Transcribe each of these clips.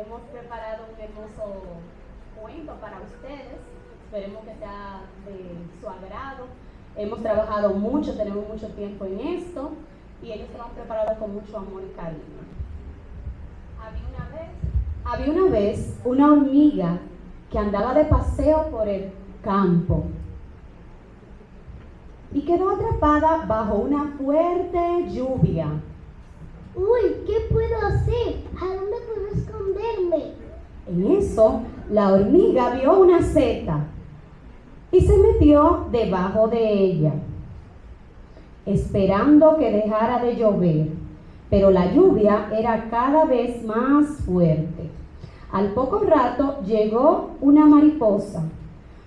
hemos preparado un hermoso cuento para ustedes. Esperemos que sea de su agrado. Hemos trabajado mucho, tenemos mucho tiempo en esto y ellos se lo han preparado con mucho amor y cariño. Había una vez, había una, vez una hormiga que andaba de paseo por el campo y quedó atrapada bajo una fuerte lluvia. Uy, ¿qué puedo hacer? ¿A dónde puedo esconderme? En eso, la hormiga vio una seta y se metió debajo de ella, esperando que dejara de llover. Pero la lluvia era cada vez más fuerte. Al poco rato llegó una mariposa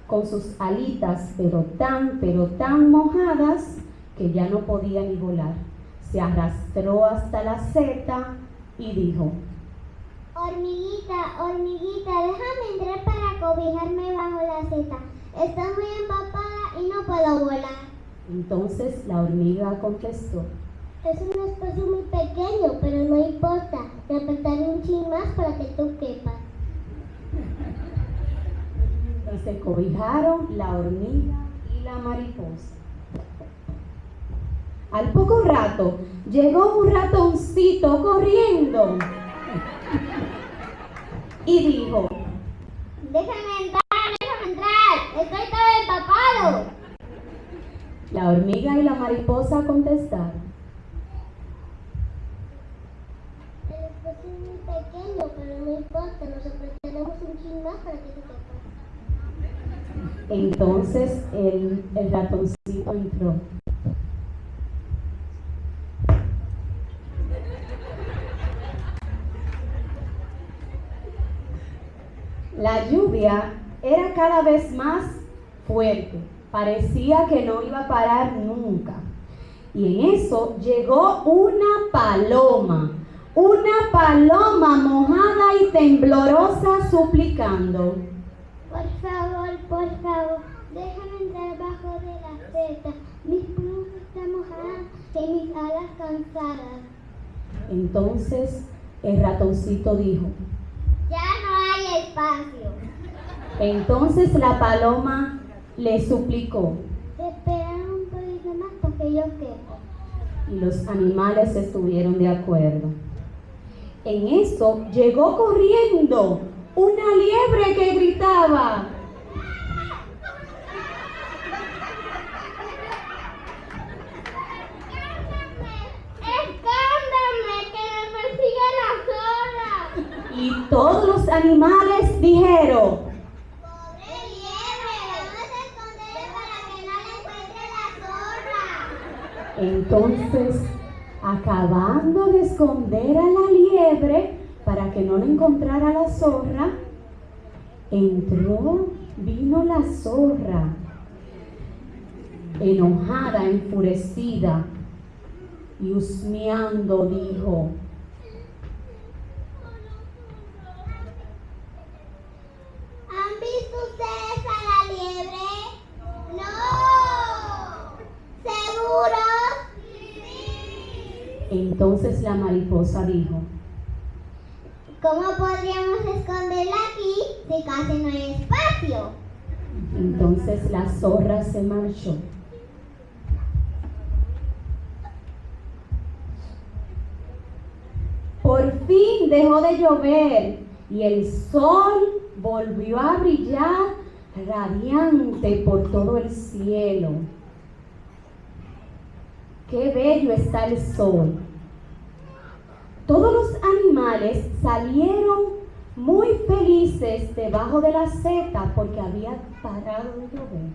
con sus alitas, pero tan, pero tan mojadas que ya no podía ni volar. Se arrastró hasta la seta y dijo, Hormiguita, hormiguita, déjame entrar para cobijarme bajo la seta. Estoy muy empapada y no puedo volar. Entonces la hormiga contestó, Es un espacio muy pequeño, pero no importa. Te apretaré un chin más para que tú quepas. y se cobijaron la hormiga y la mariposa. Al poco rato llegó un ratoncito corriendo y dijo, Déjame entrar, déjame entrar. Estoy todo empapado. la hormiga y la mariposa contestaron, El espacio es muy pequeño, pero no importa. Nos un chin más para que quepas. entonces el, el ratoncito entró. La lluvia era cada vez más fuerte, parecía que no iba a parar nunca. Y en eso llegó una paloma, una paloma mojada y temblorosa suplicando. Por favor, por favor, déjame entrar bajo de la seta. Mis plumas están mojadas y mis alas cansadas. Entonces el ratoncito dijo, espacio. entonces la paloma le suplicó Te esperan un poquito más para que yo quepa. y los animales estuvieron de acuerdo. En eso llegó corriendo una liebre que gritaba, ¡Escóndame, que me persigue la zorra! y todos los animales dijeron, ¡Pobre liebre! ¡Vamos a esconderle para que no encuentre la zorra! Entonces, acabando de esconder a la liebre para que no le encontrara la zorra, entró, vino la zorra, enojada, enfurecida, y husmeando dijo, ¿Han visto ustedes a la liebre? ¡No! ¿Seguros? Sí. Entonces la mariposa dijo, ¿Cómo podríamos esconderla aquí si casi no hay espacio? entonces la zorra se marchó. Por fin dejó de llover y el sol volvió a brillar radiante por todo el cielo. Qué bello está el sol. Todos los animales salieron muy felices debajo de la seta porque había parado de llover.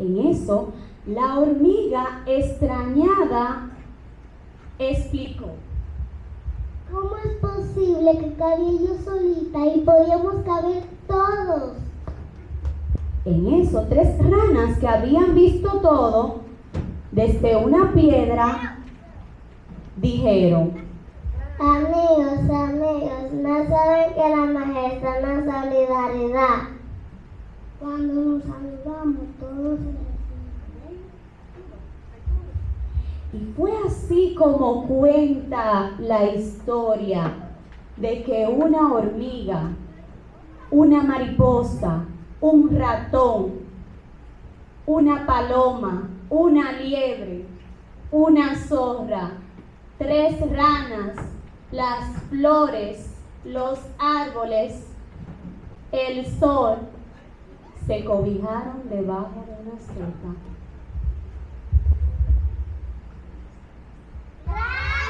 En eso, la hormiga extrañada explicó. ¿Cómo es posible que cabía yo solita y podíamos caber todos? En eso, tres ranas que habían visto todo desde una piedra dijeron, Amigos, amigos, no saben que la está en la solidaridad. Cuando nos saludamos todos y fue así como cuenta la historia. de que una hormiga, una mariposa, un ratón, una paloma, una liebre, una zorra, tres ranas, las flores, los árboles, el sol, se cobijaron debajo de una sopa